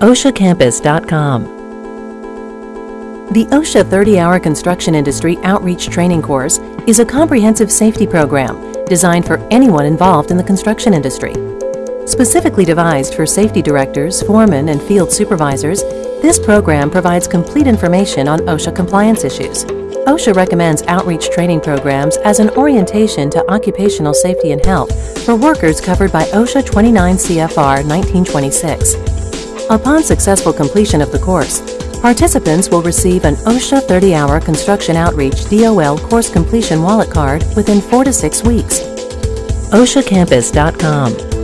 oshacampus.com. The OSHA 30 Hour Construction Industry Outreach Training Course is a comprehensive safety program designed for anyone involved in the construction industry. Specifically devised for safety directors, foremen, and field supervisors, this program provides complete information on OSHA compliance issues. OSHA recommends outreach training programs as an orientation to occupational safety and health for workers covered by OSHA 29 CFR 1926. Upon successful completion of the course, participants will receive an OSHA 30 hour construction outreach DOL course completion wallet card within four to six weeks. OSHAcampus.com